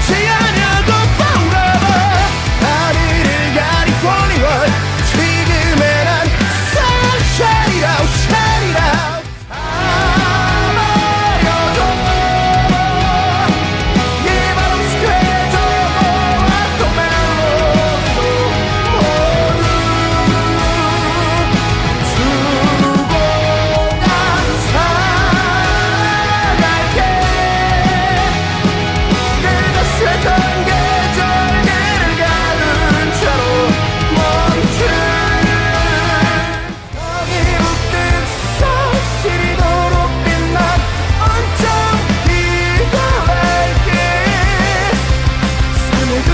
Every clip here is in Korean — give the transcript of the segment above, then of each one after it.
좋지 않은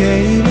queima.